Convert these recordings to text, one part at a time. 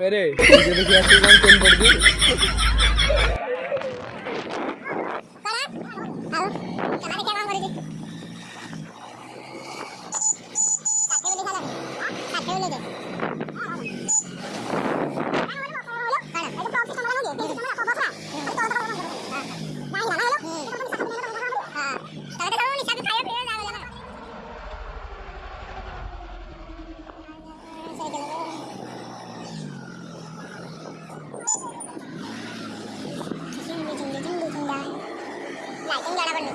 अरे मुझे तो कैसे काम कम पड़ गई Thank you. ಸಂಜಾಳ ಬನ್ನಿ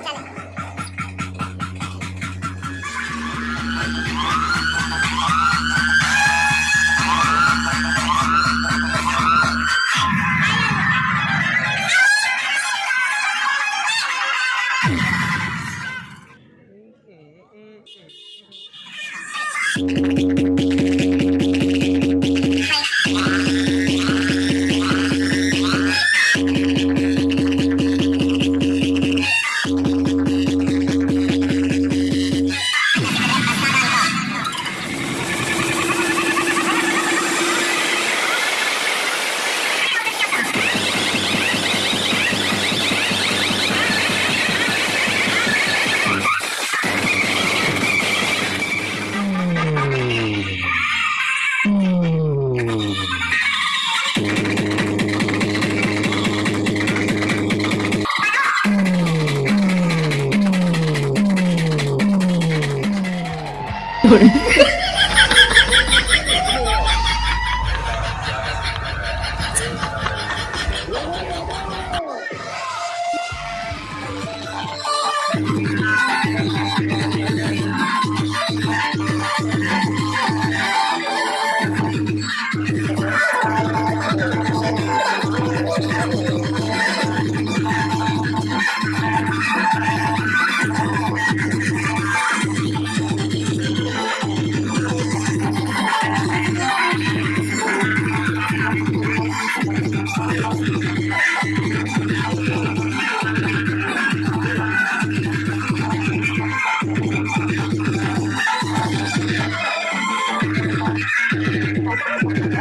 どれ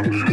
country.